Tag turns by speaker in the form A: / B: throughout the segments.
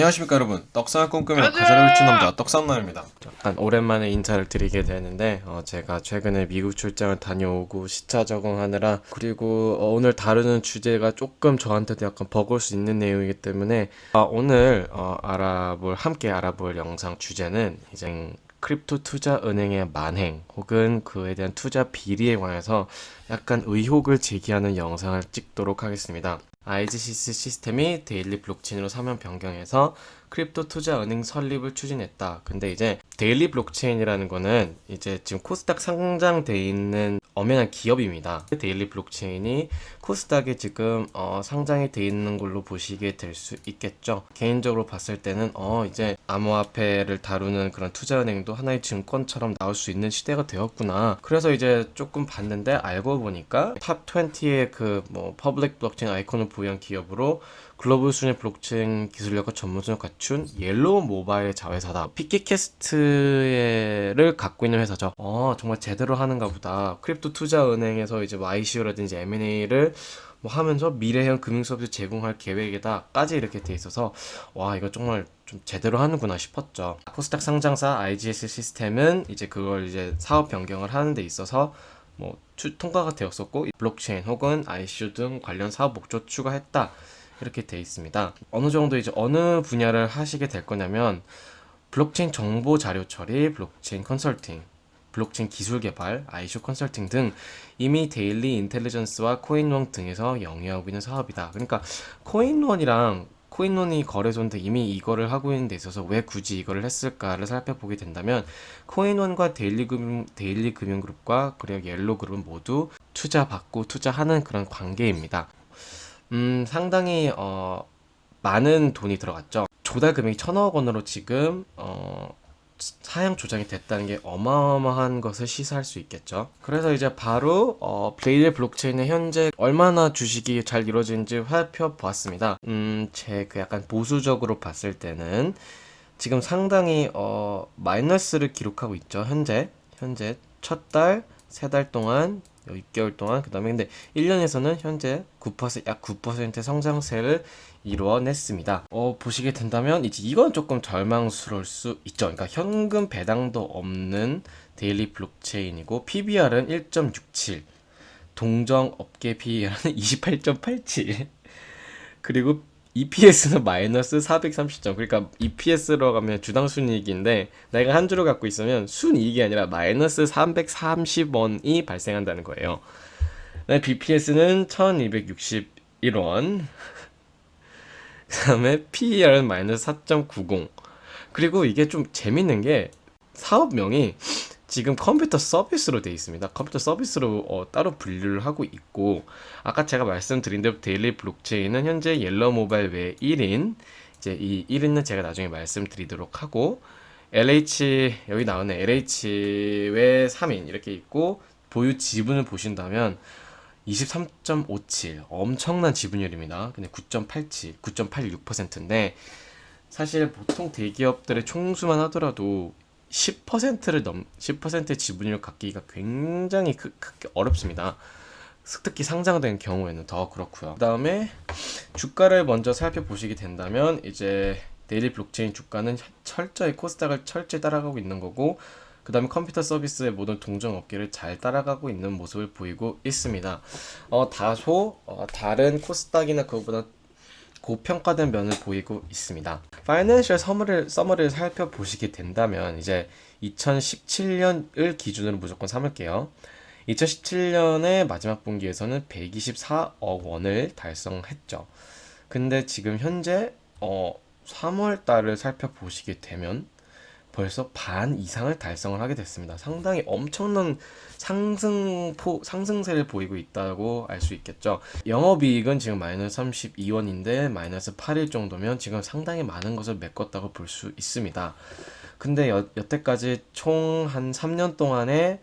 A: 안녕하십니까 여러분. 떡상을 꿈꾸며 가사를 훔친 남자 떡상남입니다. 약간 오랜만에 인사를 드리게 되는데 어, 제가 최근에 미국 출장을 다녀오고 시차 적응하느라 그리고 어, 오늘 다루는 주제가 조금 저한테도 약간 버거울 수 있는 내용이기 때문에 아, 오늘 어, 알아볼 함께 알아볼 영상 주제는 이제 crypto 투자 은행의 만행 혹은 그에 대한 투자 비리에 관해서 약간 의혹을 제기하는 영상을 찍도록 하겠습니다. IGCC 시스템이 데일리 블록체인으로 사명 변경해서 crypto 투자 은행 설립을 추진했다. 근데 이제 데일리 블록체인이라는 거는 이제 지금 코스닥 상장돼 있는 엄연한 기업입니다. 데일리 블록체인이 코스닥에 지금 어, 상장이 돼 있는 걸로 보시게 될 수 있겠죠. 개인적으로 봤을 때는 어 이제 암호화폐를 다루는 그런 투자은행도 하나의 증권처럼 나올 수 있는 시대가 되었구나. 그래서 이제 조금 봤는데 알고 보니까 top 20의 그 뭐 public 블록체인 아이콘을 보유한 기업으로 글로벌 수준의 블록체인 기술력과 전문성을 갖춘 옐로우 모바일 자회사다. 피키캐스트를 갖고 있는 회사죠. 어, 정말 제대로 하는가 보다. crypto 투자 은행에서 이제 ICO라든지 M&A를 뭐 하면서 미래형 금융 서비스 제공할 계획이다까지 이렇게 돼 있어서 와 이거 정말 좀 제대로 하는구나 싶었죠. 코스닥 상장사 IGS 시스템은 이제 그걸 이제 사업 변경을 하는 데 있어서 뭐 추, 통과가 되었었고 블록체인 혹은 ICO 등 관련 사업 목적 추가했다. 이렇게 돼 있습니다. 어느 정도 이제 어느 분야를 하시게 될 거냐면 블록체인 정보 자료 처리, 블록체인 컨설팅, 블록체인 기술 개발, ICO 컨설팅 등 이미 데일리 인텔리전스와 코인원 등에서 영위하고 있는 사업이다. 그러니까 코인원이랑 코인원이 거래소인데 이미 이거를 하고 있는 데 있어서 왜 굳이 이거를 했을까를 살펴보게 된다면 코인원과 데일리 금융 데일리 금융그룹과 그리고 옐로그룹은 모두 투자 받고 투자하는 그런 관계입니다. 음, 상당히 어, 많은 돈이 들어갔죠. 조달 금액이 천억 원으로 지금 어, 상향 조정이 됐다는 게 어마어마한 것을 시사할 수 있겠죠. 그래서 이제 바로 어, 데일리 블록체인의 현재 얼마나 주식이 잘 이루어지는지 살펴보았습니다. 음, 제 그 약간 보수적으로 봤을 때는 지금 상당히 어, 마이너스를 기록하고 있죠. 현재 현재 첫 달, 세 달 동안 6개월 동안 그 다음에 근데 1년에서는 현재 9%약 9% 성장세를 이루어냈습니다. 어, 보시게 된다면 이제 이건 조금 절망스러울 수 있죠. 그러니까 현금 배당도 없는 데일리 블록체인이고 PBR은 1.67 동정 업계 PER은 28.87 그리고 EPS는 마이너스 430점. 그러니까 EPS로 가면 주당 순이익인데 내가 한 주를 갖고 있으면 순이익이 아니라 마이너스 330원이 발생한다는 거예요. BPS는 1261원. 그 다음에 PER은 마이너스 4.90. 그리고 이게 좀 재밌는 게 사업명이 지금 컴퓨터 서비스로 되어 있습니다. 컴퓨터 서비스로 어, 따로 분류를 하고 있고 아까 제가 말씀드린 대로 데일리 블록체인은 현재 옐로 모바일 외 1인 이제 이 1인은 제가 나중에 말씀드리도록 하고 LH 여기 나오는 LH 외 3인 이렇게 있고 보유 지분을 보신다면 23.57 엄청난 지분율입니다. 근데 9.87, 9.86%인데 사실 보통 대기업들의 총수만 하더라도 10%를 넘 10%의 지분율 갖기가 굉장히 크, 크, 어렵습니다. 특히 상장된 경우에는 더 그렇고요. 그다음에 주가를 먼저 살펴보시게 된다면 이제 데일리 블록체인 주가는 철저히 코스닥을 철저히 따라가고 있는 거고 그 다음에 컴퓨터 서비스의 모든 동종 업계를 잘 따라가고 있는 모습을 보이고 있습니다. 어, 다소 어, 다른 코스닥이나 그거보다 고평가된 면을 보이고 있습니다. 파이낸셜 서머를, 서머를 살펴보시게 된다면 이제 2017년을 기준으로 무조건 삼을게요. 2017년의 마지막 분기에서는 124억 원을 달성했죠. 근데 지금 현재 어 3월 달을 살펴보시게 되면 벌써 반 이상을 달성을 하게 됐습니다. 상당히 엄청난 상승포, 상승세를 보이고 있다고 알 수 있겠죠. 영업이익은 지금 마이너스 32원인데 마이너스 8일 정도면 지금 상당히 많은 것을 메꿨다고 볼 수 있습니다. 근데 여, 여태까지 총 한 3년 동안에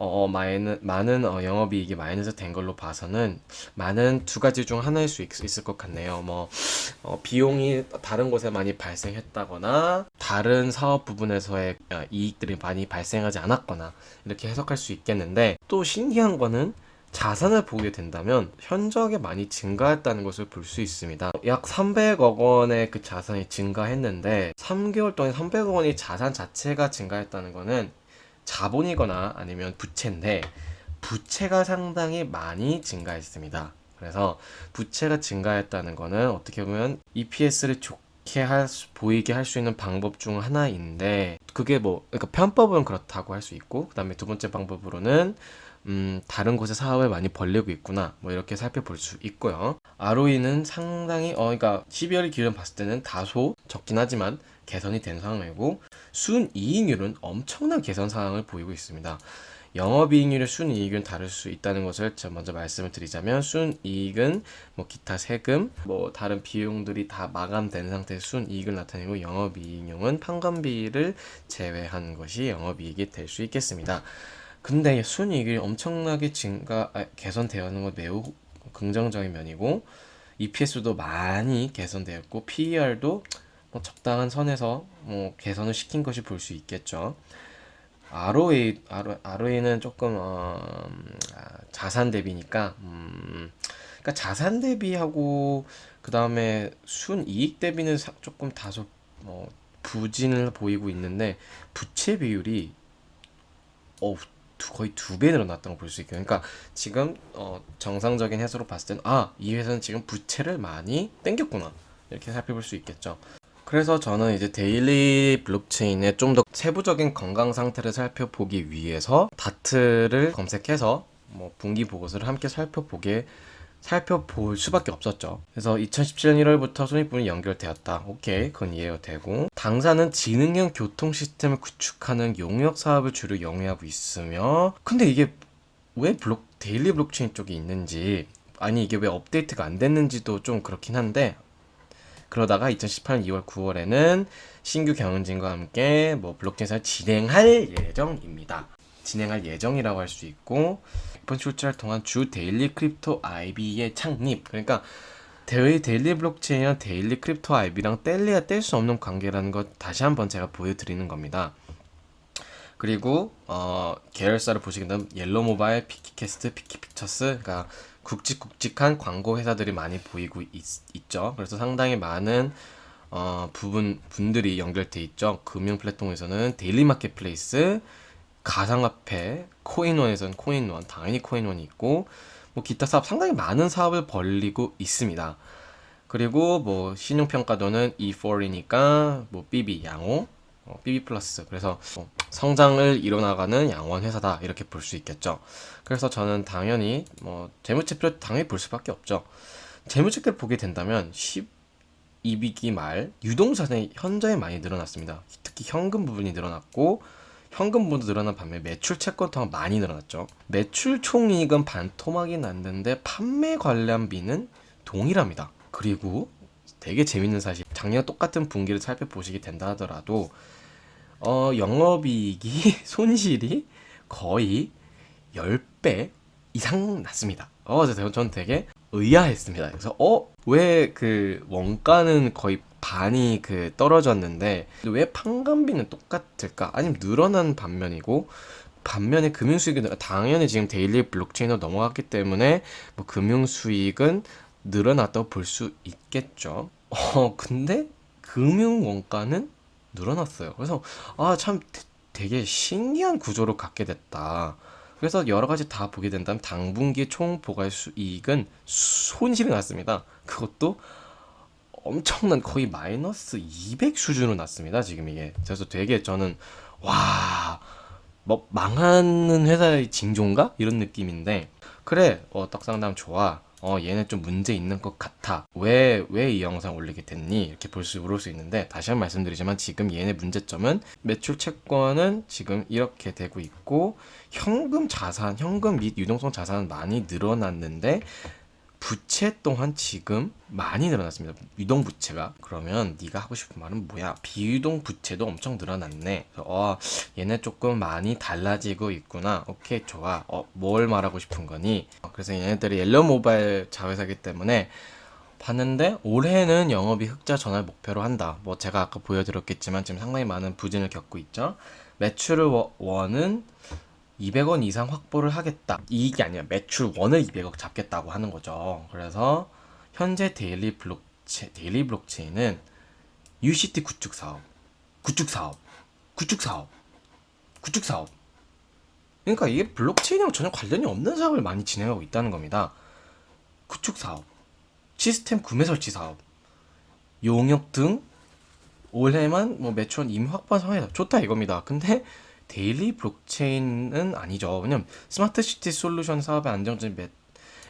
A: 어, 어, 마이너, 많은 어, 영업이익이 마이너스 된 걸로 봐서는 많은 두 가지 중 하나일 수 있, 을것 같네요. 뭐 어, 비용이 다른 곳에 많이 발생했다거나 다른 사업 부분에서의 어, 이익들이 많이 발생하지 않았거나 이렇게 해석할 수 있겠는데 또 신기한 거는 자산을 보게 된다면 현저하게 많이 증가했다는 것을 볼 수 있습니다. 약 300억 원의 그 자산이 증가했는데 3개월 동안 300억 원이 자산 자체가 증가했다는 것은 자본이거나 아니면 부채인데 부채가 상당히 많이 증가했습니다. 그래서 부채가 증가했다는 것은 어떻게 보면 EPS를 좋게 할 수, 보이게 할 수 있는 방법 중 하나인데 그게 뭐 그러니까 편법은 그렇다고 할 수 있고 그 다음에 두 번째 방법으로는 음, 다른 곳에 사업을 많이 벌리고 있구나. 뭐 이렇게 살펴볼 수 있고요. ROE는 상당히 어 그러니까 12월 기준 봤을 때는 다소 적긴 하지만 개선이 된 상황이고 순이익률은 엄청난 개선 상황을 보이고 있습니다. 영업이익률의 순이익은 다를 수 있다는 것을 먼저 말씀을 드리자면 순이익은 뭐 기타 세금, 뭐 다른 비용들이 다 마감된 상태에서 순이익을 나타내고 영업이익률은 판관비를 제외한 것이 영업이익이 될 수 있겠습니다. 근데 순이익이 엄청나게 증가 아, 개선되어는 건 매우 긍정적인 면이고 EPS도 많이 개선되었고 PER도 뭐 적당한 선에서 뭐 개선을 시킨 것이 볼 수 있겠죠. ROE, ROE는 조금 어, 아, 자산 대비니까 음, 그러니까 자산 대비하고 그 다음에 순이익 대비는 사, 조금 다소 뭐 부진을 보이고 있는데 부채 비율이 어 거의 두 배 늘어났다고 볼수 있고요. 그러니까 지금 어, 정상적인 해석으로 봤을 때는 아, 이 회사는 지금 부채를 많이 땡겼구나. 이렇게 살펴볼 수 있겠죠. 그래서 저는 이제 데일리 블록체인의 좀 더 세부적인 건강 상태를 살펴보기 위해서 다트를 검색해서 뭐 분기 보고서를 함께 살펴보게 살펴볼 수밖에 없었죠. 그래서 2017년 1월부터 손익분이 연결되었다. 오케이, 그건 이해가 되고 당사는 지능형 교통 시스템을 구축하는 용역 사업을 주로 영위하고 있으며 근데 이게 왜 블록 데일리 블록체인 쪽이 있는지 아니 이게 왜 업데이트가 안 됐는지도 좀 그렇긴 한데 그러다가 2018년 2월 9월에는 신규 경영진과 함께 뭐 블록체인을 진행할 예정입니다. 진행할 예정이라고 할 수 있고 이번 출제를 통한 주 데일리 크립토 IB의 창립 그러니까 대의 데일리 블록체인이랑 데일리 크립토 IB랑 뗄래야 뗄 수 없는 관계라는 것 다시 한번 제가 보여드리는 겁니다. 그리고 어, 계열사를 보시게 되면 옐로 모바일, 피키캐스트, 피키픽처스 그러니까 굵직굵직한 광고 회사들이 많이 보이고 있, 죠 그래서 상당히 많은 어, 부분 분들이 연결돼 있죠. 금융 플랫폼에서는 데일리 마켓플레이스, 가상화폐, 코인원에서는 코인원, 당연히 코인원이 있고 뭐 기타 사업 상당히 많은 사업을 벌리고 있습니다. 그리고 뭐 신용평가도는 E4이니까 뭐 BB 양호, 어, BB 플러스 그래서 뭐 성장을 이뤄나가는 양호한 회사다 이렇게 볼 수 있겠죠. 그래서 저는 당연히 뭐 재무제표를 당연히 볼 수밖에 없죠. 재무제표를 보게 된다면 12기말 말 유동자산이 현저히 많이 늘어났습니다. 특히 현금 부분이 늘어났고 현금 부분도 늘어난 반면 매출 채권 통화 많이 늘어났죠. 매출 총이익은 반토막이 났는데 판매 관련비는 동일합니다. 그리고 되게 재밌는 사실 작년 똑같은 분기를 살펴보시게 된다 하더라도 어, 영업이익이 손실이 거의 10배 이상 났습니다. 어, 저는 되게 의아했습니다. 그래서 어, 왜 그 원가는 거의 반이 그 떨어졌는데 왜 판관비는 똑같을까? 아니면 늘어난 반면이고 반면에 금융 수익이 당연히 지금 데일리 블록체인으로 넘어갔기 때문에 뭐 금융 수익은 늘어났다고 볼 수 있겠죠. 어, 근데 금융 원가는 늘어났어요. 그래서 아 참 되게 신기한 구조로 갖게 됐다. 그래서 여러 가지 다 보게 된다면 당분기 총 보관 수익은 손실이 났습니다. 그것도 엄청난 거의 마이너스 200 수준으로 났습니다. 지금 이게 그래서 되게 저는 와. 뭐 망하는 회사의 징조인가 이런 느낌인데 그래 어 떡상담 좋아 어 얘는 좀 문제 있는 것 같아. 왜 왜 이 영상 올리게 됐니? 이렇게 볼 수 물을 수 있는데 다시 한번 말씀드리지만 지금 얘네 문제점은 매출 채권은 지금 이렇게 되고 있고 현금 자산 현금 및 유동성 자산은 많이 늘어났는데 부채 또한 지금 많이 늘어났습니다. 유동 부채가 그러면 네가 하고 싶은 말은 뭐야? 비유동 부채도 엄청 늘어났네. 어, 얘네 조금 많이 달라지고 있구나. 오케이 좋아. 어, 뭘 말하고 싶은 거니? 어, 그래서 얘네들이 옐로 모바일 자회사기 때문에 봤는데 올해는 영업이 흑자 전환 목표로 한다. 뭐 제가 아까 보여드렸겠지만 지금 상당히 많은 부진을 겪고 있죠. 매출을 원은 200원 이상 확보를 하겠다. 이익이 아니라 매출 원을 200억 잡겠다고 하는 거죠. 그래서 현재 데일리 블록체 데일리 블록체인은 UCT 구축 사업, 구축 사업, 구축 사업, 구축 사업. 그러니까 이게 블록체인이랑 전혀 관련이 없는 사업을 많이 진행하고 있다는 겁니다. 구축 사업, 시스템 구매 설치 사업, 용역 등 올해만 뭐 매출 이미 확보한 상황이다. 좋다 이겁니다. 근데 데일리 블록체인은 아니죠. 왜냐면 스마트 시티 솔루션 사업의 안정적인 매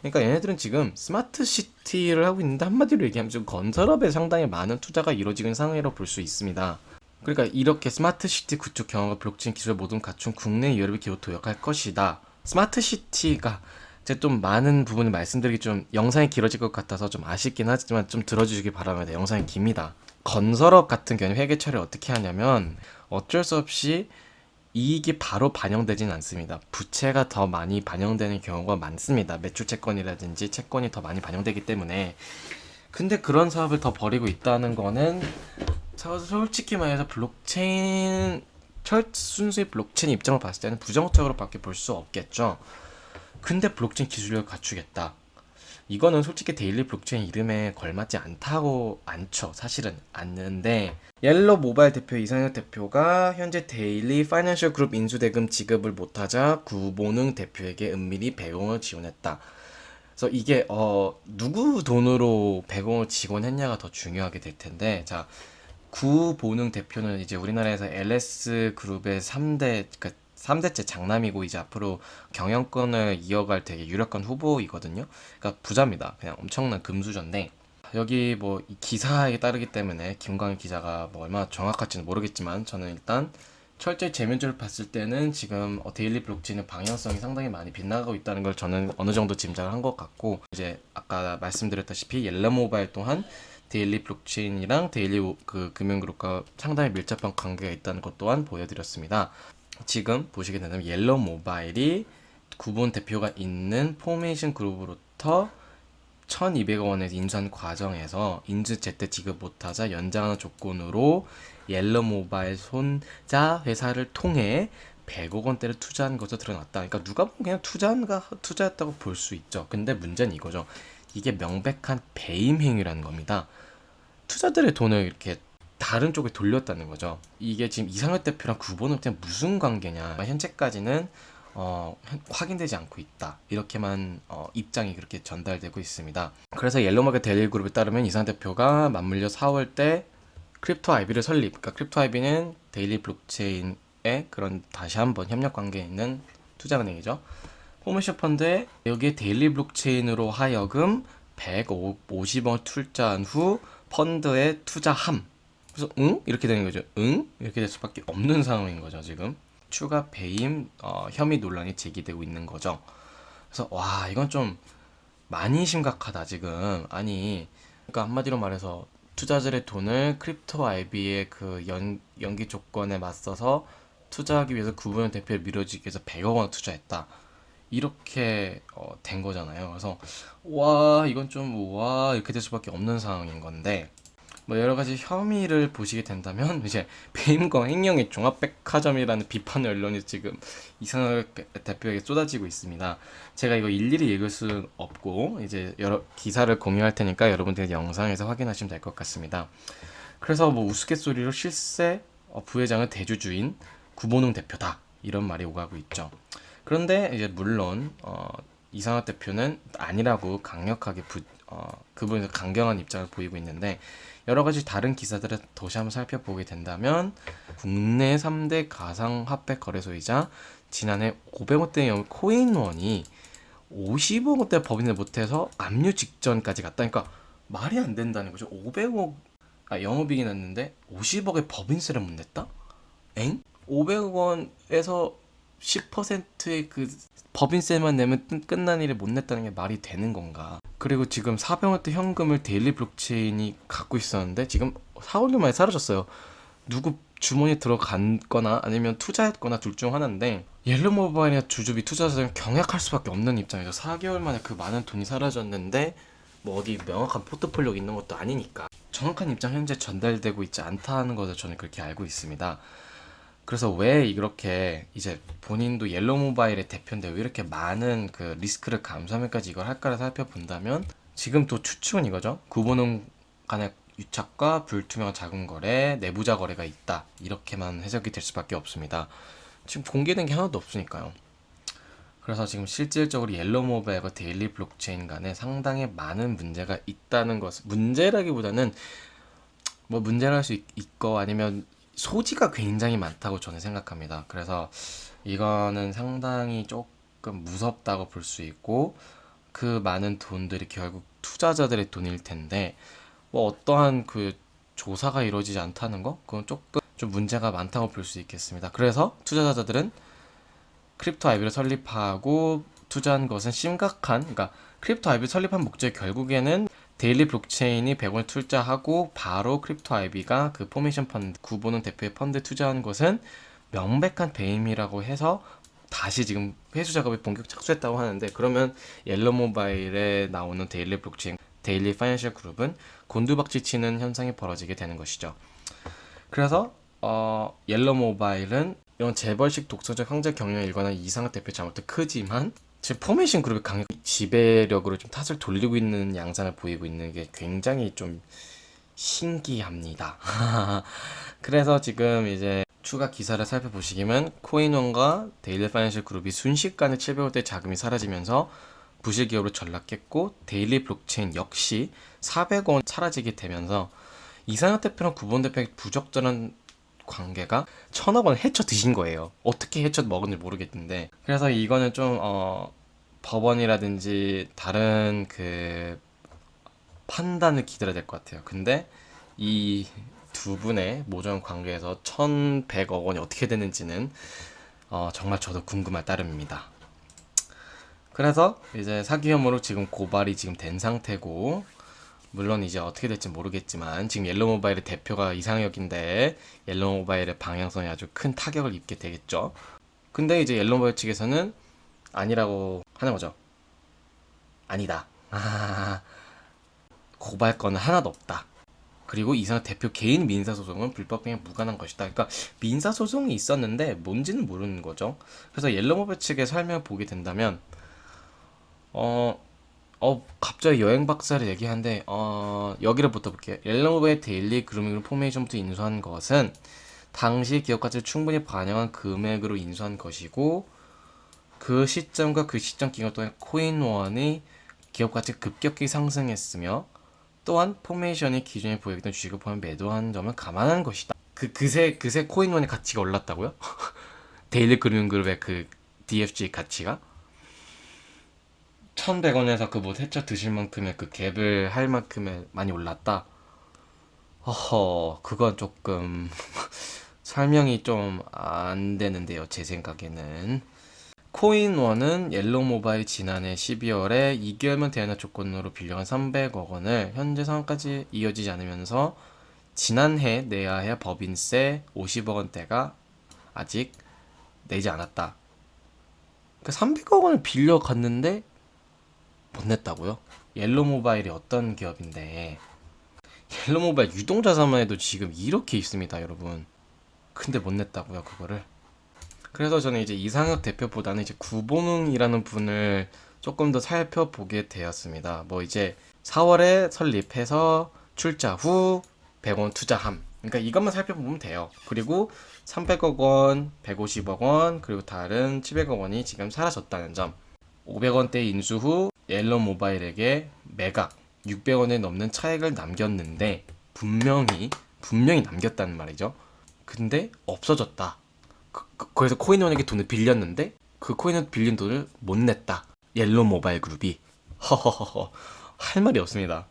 A: 그러니까 얘네들은 지금 스마트 시티를 하고 있는데 한마디로 얘기하면 지금 건설업에 상당히 많은 투자가 이루어지는 상황이라고 볼 수 있습니다. 그러니까 이렇게 스마트 시티 구축 경험과 블록체인 기술 모두 갖춘 국내 유일의 기업 도약할 것이다. 스마트 시티가 제가 좀 많은 부분을 말씀드리기 좀 영상이 길어질 것 같아서 좀 아쉽긴 하지만 좀 들어주시기 바랍니다. 영상이 깁니다. 건설업 같은 경우는 회계 처리를 어떻게 하냐면 어쩔 수 없이 이익이 바로 반영되진 않습니다. 부채가 더 많이 반영되는 경우가 많습니다. 매출 채권이라든지 채권이 더 많이 반영되기 때문에. 근데 그런 사업을 더 벌이고 있다는 거는 서- 솔직히 말해서 블록체인 철 순수의 블록체인 입장을 봤을 때는 부정적으로 밖에 볼 수 없겠죠. 근데 블록체인 기술력을 갖추겠다. 이거는 솔직히 데일리 블록체인 이름에 걸맞지 않다고 않죠. 사실은 않는데 옐로 모바일 대표 이상혁 대표가 현재 데일리 파이낸셜 그룹 인수대금 지급을 못하자 구본웅 대표에게 은밀히 100억을 지원했다. 그래서 이게 어 누구 돈으로 100억을 지원했냐가 더 중요하게 될 텐데 자 구본웅 대표는 이제 우리나라에서 LS 그룹의 3대 그러니까 3대째 장남이고 이제 앞으로 경영권을 이어갈 되게 유력한 후보이거든요. 그러니까 부자입니다. 그냥 엄청난 금수저인데 여기 뭐 이 기사에 따르기 때문에 김광일 기자가 뭐 얼마나 정확할지는 모르겠지만 저는 일단 철저히 재무적을 봤을 때는 지금 어, 데일리 블록체인의 방향성이 상당히 많이 빗나가고 있다는 걸 저는 어느 정도 짐작을 한 것 같고 이제 아까 말씀드렸다시피 옐로 모바일 또한 데일리 블록체인이랑 데일리 오- 그 금융그룹과 상당히 밀접한 관계가 있다는 것 또한 보여드렸습니다. 지금 보시게 된다면 옐로 모바일이 구본웅 대표가 있는 포메이션 그룹으로부터 1,200억 원의 인수한 과정에서 인수 제때 지급 못하자 연장하는 조건으로 옐로 모바일 손자 회사를 통해 100억 원대를 투자한 것으로 드러났다. 그러니까 누가 보면 그냥 투자한가 투자했다고 볼 수 있죠. 근데 문제는 이거죠. 이게 명백한 배임 행위라는 겁니다. 투자들의 돈을 이렇게 다른 쪽에 돌렸다는 거죠. 이게 지금 이상혁 대표랑 구본웅 대표 무슨 관계냐? 현재까지는 어, 현- 확인되지 않고 있다. 이렇게만 어, 입장이 그렇게 전달되고 있습니다. 그래서 옐로 모바일 데일리 그룹에 따르면 이상혁 대표가 맞물려 4월 때 크립토 IB를 설립. 그러니까 크립토 IB는 데일리 블록체인의 그런 다시 한번 협력 관계에 있는 투자은행이죠. 포메이션 펀드에 여기에 데일리 블록체인으로 하여금 150억 투자한 후 펀드에 투자함. 그래서 응? 이렇게 되는 거죠. 응? 이렇게 될 수밖에 없는 상황인 거죠, 지금. 추가 배임 어, 혐의 논란이 제기되고 있는 거죠. 그래서 와, 이건 좀 많이 심각하다, 지금. 아니, 그러니까 한마디로 말해서 투자자들의 돈을 크립토 IB의 그 연, 연기 조건에 맞서서 투자하기 위해서 구본웅 대표를 밀어주기 위해서 100억 원 투자했다. 이렇게 어, 된 거잖아요. 그래서 와 이건 좀 와 이렇게 될 수밖에 없는 상황인 건데 뭐 여러 가지 혐의를 보시게 된다면 이제 배임과 횡령의 종합백화점이라는 비판 언론이 지금 이상혁 대표에게 쏟아지고 있습니다. 제가 이거 일일이 읽을 수는 없고 이제 여러 기사를 공유할 테니까 여러분들이 영상에서 확인하시면 될 것 같습니다. 그래서 뭐 우스갯소리로 실세 어, 부회장은 대주주인 구보능 대표다 이런 말이 오가고 있죠. 그런데 이제 물론 어, 이상학 대표는 아니라고 강력하게 부, 어, 그분이 강경한 입장을 보이고 있는데 여러 가지 다른 기사들을 다시 한번 살펴보게 된다면 국내 3대 가상화폐 거래소이자 지난해 500억대 코인원이 50억 원대 법인을 못해서 압류 직전까지 갔다. 그러니까 말이 안 된다는 거죠. 500억 아 영업이익이 났는데 50억의 법인세를 못 냈다? 엥? 500원에서 10%의 그 법인세만 내면 끝- 끝난 일을 못 냈다는 게 말이 되는 건가? 그리고 지금 400원대 현금을 데일리 블록체인이 갖고 있었는데 지금 4, 5년 만에 사라졌어요. 누구 주머니에 들어갔거나 아니면 투자했거나 둘 중 하나인데 옐로 모바일이나 주주 및 투자자들은 경악할 수밖에 없는 입장이죠. 4개월 만에 그 많은 돈이 사라졌는데 뭐 어디 명확한 포트폴리오가 있는 것도 아니니까 정확한 입장 현재 전달되고 있지 않다는 것을 저는 그렇게 알고 있습니다. 그래서 왜 이렇게 이제 본인도 옐로 모바일의 대표인데 왜 이렇게 많은 그 리스크를 감수하면까지 이걸 할까를 살펴본다면 지금 또 추측은 이거죠. 구보는 간의 유착과 불투명한 자금 거래, 내부자 거래가 있다. 이렇게만 해석이 될 수밖에 없습니다. 지금 공개된 게 하나도 없으니까요. 그래서 지금 실질적으로 옐로 모바일과 데일리 블록체인 간에 상당히 많은 문제가 있다는 것. 문제라기보다는 뭐 문제를 할수 있고 아니면 소지가 굉장히 많다고 저는 생각합니다. 그래서 이거는 상당히 조금 무섭다고 볼 수 있고 그 많은 돈들이 결국 투자자들의 돈일 텐데 뭐 어떠한 그 조사가 이루어지지 않다는 거 그건 조금 좀 문제가 많다고 볼 수 있겠습니다. 그래서 투자자들은 크립토 아이비를 설립하고 투자한 것은 심각한 그러니까 크립토 아이비 설립한 목적이 결국에는 데일리 블록체인이 100원 투자하고 바로 크립토 아이비가 그 포메이션 펀드 구본웅 대표의 펀드 투자한 것은 명백한 배임이라고 해서 다시 지금 회수 작업에 본격 착수했다고 하는데 그러면 옐로 모바일에 나오는 데일리 블록체인 데일리 파이낸셜 그룹은 곤두박질 치는 현상이 벌어지게 되는 것이죠. 그래서 어, 옐로 모바일은 이런 재벌식 독선적 황제 경영에 일관한 이상혁 대표 잘못도 크지만 지금 포메이션 그룹의 강력 지배력으로 좀 탓을 돌리고 있는 양상을 보이고 있는 게 굉장히 좀 신기합니다. 그래서 지금 이제 추가 기사를 살펴보시면 코인원과 데일리 파이낸셜 그룹이 순식간에 700억대 자금이 사라지면서 부실 기업으로 전락했고 데일리 블록체인 역시 400억 원 사라지게 되면서 이상한 대표랑 구본 대표의 부적절한 관계가 천억 원 헤쳐 드신 거예요. 어떻게 헤쳐 먹은지 모르겠는데 그래서 이거는 좀 어, 법원이라든지 다른 그 판단을 기다려야 될 것 같아요. 근데 이 두 분의 모종 관계에서 1100억 원이 어떻게 되는지는 어, 정말 저도 궁금할 따름입니다. 그래서 이제 사기 혐의로 지금 고발이 지금 된 상태고 물론 이제 어떻게 될지 모르겠지만 지금 옐로 모바일의 대표가 이상혁인데 옐로 모바일의 방향성이 아주 큰 타격을 입게 되겠죠. 근데 이제 옐로 모바일 측에서는 아니라고 하는 거죠. 아니다. 아, 고발 건은 하나도 없다. 그리고 이상 대표 개인 민사 소송은 불법행위 무관한 것이다. 그러니까 민사 소송이 있었는데 뭔지는 모르는 거죠. 그래서 옐로 모바일 측의 설명을 보게 된다면 어, 어, 갑자기 여행 박사를 얘기하는데, 어, 여기를 붙어볼게요. 옐로우의 데일리 그룹이 포메이션부터 인수한 것은 당시 기업 가치를 충분히 반영한 금액으로 인수한 것이고, 그 시점과 그 시점 기간 동안 코인원이 기업 가치가 급격히 상승했으며, 또한 포메이션이 기존에 보유했던 주식을 포함 매도한 점을 감안한 것이다. 그, 그새, 그새 코인원의 가치가 올랐다고요? 데일리 그룹의 그 DFG 가치가? 1,100원에서 그 뭐 해쳐 드실 만큼의 그 갭을 할 만큼의 많이 올랐다. 허허, 그건 조금 설명이 좀 안 되는데요, 제 생각에는. 코인원은 옐로우 모바일 지난해 12월에 2개월만 대안화 조건으로 빌려간 300억 원을 현재 상황까지 이어지지 않으면서 지난해 내야 할 법인세 50억 원대가 아직 내지 않았다. 그 300억 원을 빌려갔는데 못 냈다고요? 옐로 모바일이 어떤 기업인데 옐로 모바일 유동자산만 해도 지금 이렇게 있습니다, 여러분. 근데 못 냈다고요, 그거를. 그래서 저는 이제 이상혁 대표보다는 이제 구본웅이라는 분을 조금 더 살펴보게 되었습니다. 뭐 이제 4월에 설립해서 출자 후 100원 투자함. 그러니까 이것만 살펴보면 돼요. 그리고 300억 원, 150억 원, 그리고 다른 700억 원이 지금 사라졌다는 점. 500원대 인수 후 옐로 모바일에게 매각 600원에 넘는 차액을 남겼는데 분명히 분명히 남겼다는 말이죠. 근데 없어졌다. 래서 코인원에게 돈을 빌렸는데 그 코인원 빌린 돈을 못 냈다. 옐로 모바일 그룹이 허허허허 할 말이 없습니다.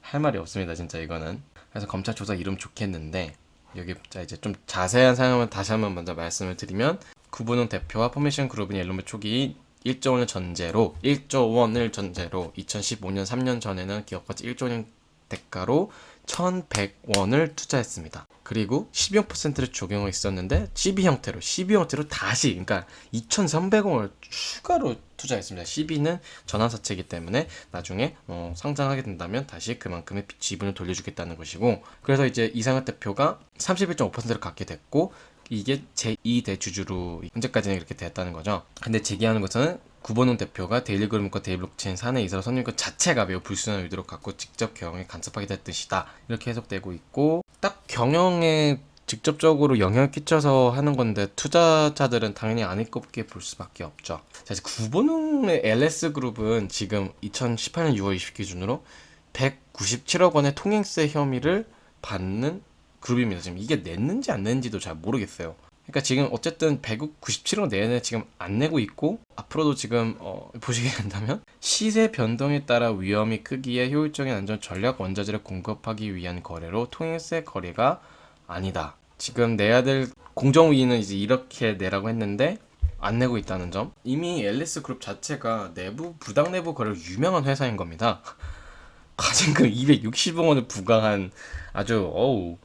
A: 할 말이 없습니다. 진짜 이거는. 그래서 검찰 조사 있음 좋겠는데 여기 자 이제 좀 자세한 사항을 다시 한번 먼저 말씀을 드리면 구본웅 대표와 포메이션 그룹은 옐로모 초기 1조 원을 전제로 1조 원을 전제로 2015년 3년 전에는 기업가치 1조 원 대가로 1,100원을 투자했습니다. 그리고 CB를 적용을 했었는데 12 형태로 12 형태로 다시 그러니까 2,300원을 추가로 투자했습니다. CB는 전환사채이기 때문에 나중에 어, 상장하게 된다면 다시 그만큼의 지분을 돌려주겠다는 것이고 그래서 이제 이상혁 대표가 31.5%를 갖게 됐고 이게 제2 대 주주로 현재까지는 이렇게 됐다는 거죠. 근데 제기하는 것은 구본웅 대표가 데일리그룹과 데일블록체인 사내 이사로 선임권 자체가 매우 불순한 의도를 갖고 직접 경영에 간섭하게 된 뜻이다. 이렇게 해석되고 있고 딱 경영에 직접적으로 영향을 끼쳐서 하는 건데 투자자들은 당연히 아닐 것게 볼 수밖에 없죠. 자, 이제 구본웅의 LS 그룹은 지금 2018년 6월 20일 기준으로 197억 원의 통행세 혐의를 받는 그룹입니다. 지금 이게 냈는지 안 냈는지도 잘 모르겠어요. 그러니까 지금 어쨌든 197억 내내 지금 안 내고 있고 앞으로도 지금 어, 보시게 된다면 시세 변동에 따라 위험이 크기에 효율적인 안전 전략 원자재를 공급하기 위한 거래로 통행세 거래가 아니다. 지금 내야 될 공정위는 이제 이렇게 내라고 했는데 안 내고 있다는 점. 이미 앨리스 그룹 자체가 내부 부당 내부 거래로 유명한 회사인 겁니다. 과징금 260억 원을 부과한 아주 어우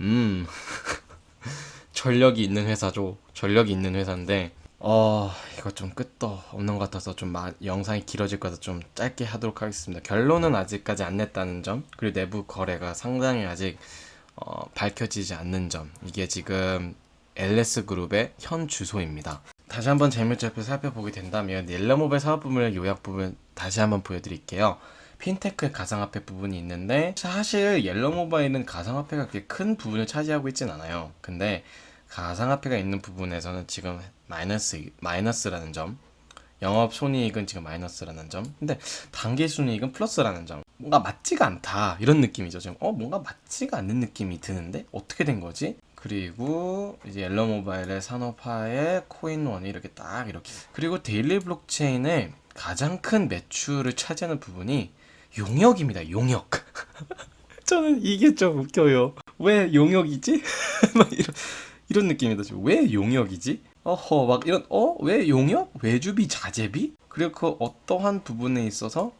A: 음 전력이 있는 회사죠. 전력이 있는 회사인데 어 이거 좀 끝도 없는 것 같아서 좀 마- 영상이 길어질 것 같아서 좀 짧게 하도록 하겠습니다. 결론은 아직까지 안 냈다는 점 그리고 내부 거래가 상당히 아직 어, 밝혀지지 않는 점 이게 지금 LS 그룹의 현 주소입니다. 다시 한번 재무제표 살펴보게 된다면 옐로모바일 사업 부문의 요약 부분 다시 한번 보여드릴게요. 핀테크 가상화폐 부분이 있는데 사실 옐로모바일은 가상화폐가 그렇게 큰 부분을 차지하고 있진 않아요. 근데 가상화폐가 있는 부분에서는 지금 마이너스 마이너스라는 점, 영업 손익은 지금 마이너스라는 점, 근데 당기 순이익은 플러스라는 점. 뭔가 맞지가 않다 이런 느낌이죠. 지금 어 뭔가 맞지가 않는 느낌이 드는데 어떻게 된 거지? 그리고 이제 옐로모바일의 산하에 코인원이 이렇게 딱 이렇게 그리고 데일리 블록체인의 가장 큰 매출을 차지하는 부분이 용역입니다. 용역. 저는 이게 좀 웃겨요. 왜 용역이지? 막 이런 이런 느낌이다. 지금 왜 용역이지? 어허 막 이런 어 왜 용역? 외주비 자재비? 그리고 그 어떠한 부분에 있어서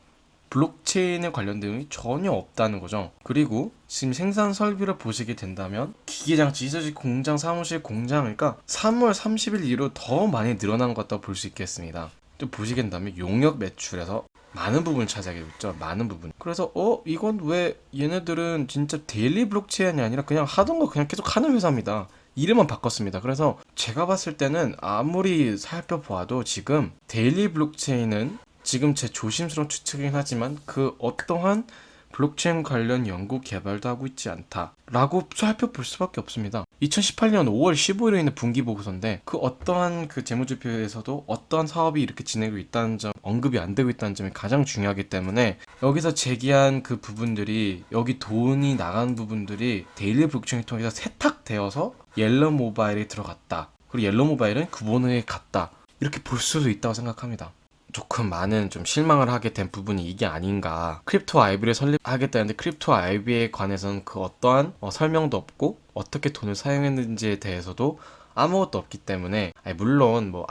A: 블록체인에 관련된 내용이 전혀 없다는 거죠. 그리고 지금 생산 설비를 보시게 된다면 기계장치, 이서식 공장, 사무실 공장 그러니까 3월 30일 이후로 더 많이 늘어난 것 같다고 볼 수 있겠습니다. 좀 보시게 된다면 용역 매출에서 많은 부분을 차지하게 됐죠. 많은 부분. 그래서 어 이건 왜 얘네들은 진짜 데일리 블록체인이 아니라 그냥 하던 거 그냥 계속 하는 회사입니다. 이름만 바꿨습니다. 그래서 제가 봤을 때는 아무리 살펴보아도 지금 데일리 블록체인은 지금 제 조심스러운 추측이긴 하지만 그 어떠한 블록체인 관련 연구 개발도 하고 있지 않다 라고 살펴볼 수밖에 없습니다. 2018년 5월 15일에 있는 분기 보고서인데 그 어떠한 그 재무제표에서도 어떠한 사업이 이렇게 진행되고 있다는 점 언급이 안 되고 있다는 점이 가장 중요하기 때문에 여기서 제기한 그 부분들이 여기 돈이 나간 부분들이 데일리 블록체인을 통해서 세탁되어서 옐로 모바일에 들어갔다. 그리고 옐로 모바일은 구본웅에 갔다. 이렇게 볼 수도 있다고 생각합니다. 조금 많은 좀 실망을 하게 된 부분이 이게 아닌가. 크립토 아이비를 설립하겠다는데 크립토 아이비에 관해서는 그 어떠한 어, 설명도 없고 어떻게 돈을 사용했는지에 대해서도 아무것도 없기 때문에 물론 뭐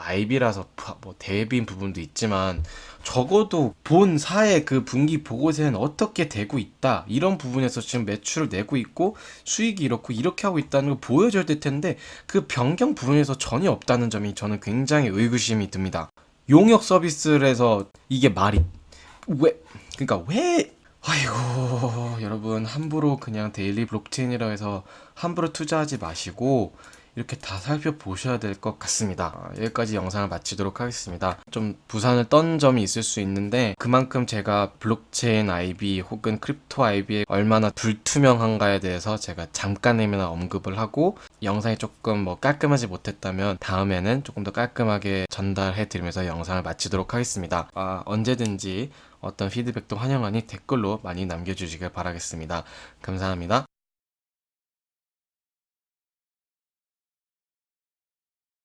A: 부- 뭐 대외비인 부분도 있지만 적어도 본 사의 그 분기 보고서에는 어떻게 되고 있다 이런 부분에서 지금 매출을 내고 있고 수익이 이렇고 이렇게 하고 있다는 걸 보여줘야 될 텐데 그 변경 부분에서 전혀 없다는 점이 저는 굉장히 의구심이 듭니다. 용역 서비스를 해서 이게 말이 왜 그러니까 왜 아이고 여러분 함부로 그냥 데일리 블록체인이라 해서 함부로 투자하지 마시고 이렇게 다 살펴보셔야 될 것 같습니다. 아, 여기까지 영상을 마치도록 하겠습니다. 좀 부산을 떤 점이 있을 수 있는데 그만큼 제가 블록체인 IB 혹은 Crypto IB에 얼마나 불투명한가에 대해서 제가 잠깐이나 언급을 하고 영상이 조금 뭐 깔끔하지 못했다면 다음에는 조금 더 깔끔하게 전달해 드리면서 영상을 마치도록 하겠습니다. 아, 언제든지 어떤 피드백도 환영하니 댓글로 많이 남겨주시길 바라겠습니다. 감사합니다.